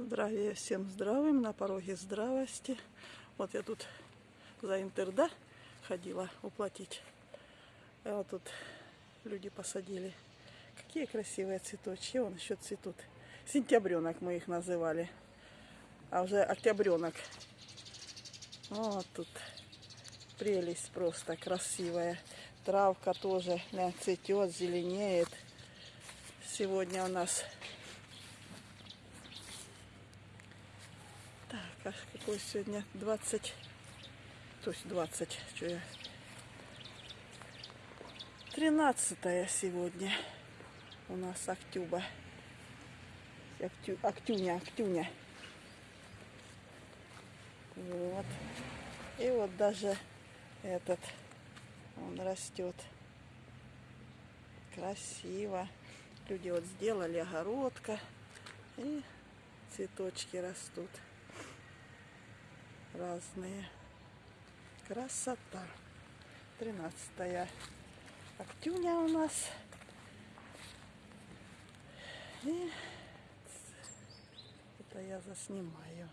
Здравия всем здравым, на пороге здравости. Вот я тут за Интерда ходила уплатить. А вот тут люди посадили. Какие красивые цветочки. Вон еще цветут. Сентябренок мы их называли. А уже октябренок. Вот тут прелесть просто красивая. Травка тоже цветет, зеленеет. Сегодня у нас Так, а какой сегодня 20, то есть 20, что я, 13 сегодня у нас октюба, Октю, октюня, октюня. Вот. И вот даже этот, он растет красиво. Люди вот сделали огородка и цветочки растут разные. Красота. 13 октюня у нас. И это я заснимаю.